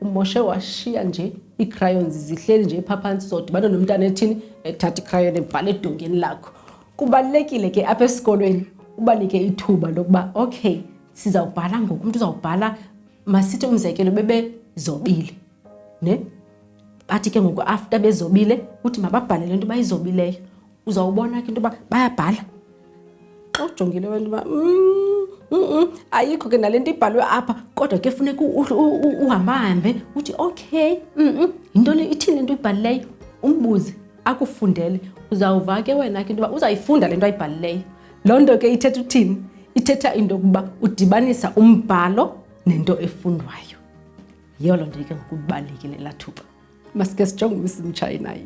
umoshe washiya nje ii-crayons zihleli nje phaa phantsi zodibana nomntana ethini ethatha icrayon ebhala edongeni lakho kubalulekile ke apha esikolweni ubanike ithuba lokuba okay sizawubhala ngoku umntu uzawubhala masithi umzekelo bebezobile ne bathi ke ngoku after bezobile uthi mababhale le nto bayizobileyo uzawubona ke into yoba bayabhala xa ujongile abantu uba mm, mm, mm, ayikho ke nale nto ibhalwe apha kodwa ke funeka uhambahambe uthi okay yintoni ithini le nto uyibhalileyo umbuze akufundele uzawuva ke wena ke into yoba uzayifunda le nto ayibhalileyo loo nto ke ithetha uthini ithetha into yokuba udibanisa umbhalo nento efundwayo yiyo loo nto ke ngokubalulekile lathuba Masike sijonge umisi mtshayi naye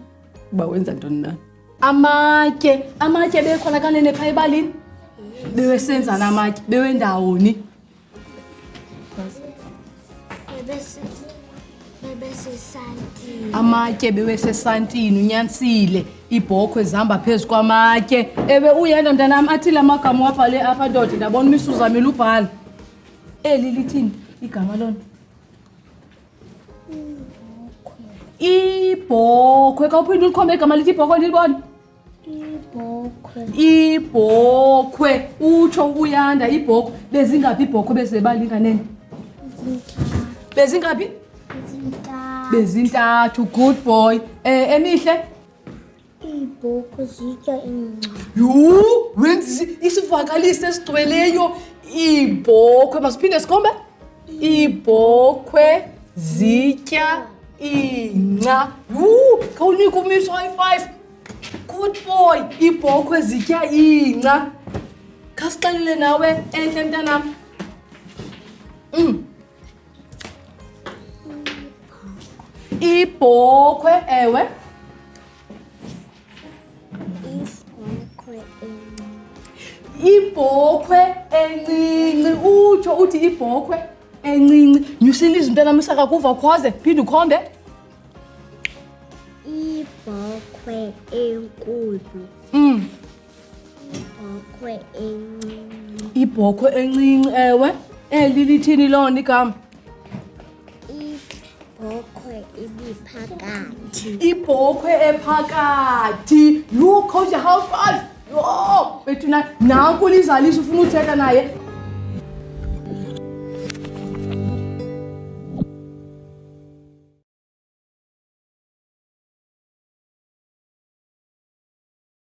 uba wenza ntoni na. Amatye, amatye bekhona kanene phaa ebalini. Bewesenza na amatye, bewendawoni. Amatye bewesesantini unyanisile ibhokhwe zihamba phezu kwamatye. Ewe uyena mntanam athile amagama wabhale apha ndoda ndabona umisuzamile ubhala. Eli lithini igama lona? ibhokhwe kawuphinde ulikhombe igama lithi ibhokhwe lilibona ibhokhwe utsho uyanda ibhokhwe bezingaphi ibhokhwe bezibebalinganene bezingaphi bezintathu good boy um emihle iibhokhwe zitya ingca yhu wenza isivakalisi esigcweleyo iibhokhwe masiphinde sikhombe iibhokhwe zitya ingca yhu khawunika umiso i-five good boy iibhokhwe zitya ingca khasixelele nawe entle mntanam um mm. ibhokhwe ewe ibhokhwe encinci utsho uthi ibhokhwe encinci nyusile izinto enamisa kakuva khoze phinde ukhombe ibhokhwe enkulu mm. Ibhokhwe encinci. Ibhokhwe encinci ewe. Eli lithini lona igama? Ibhokhwe ibiphakathi. Ibhokhwe ephakathi. Look how you how fast. Yho, bethu na nanku lizalisa ufuna uthetha naye.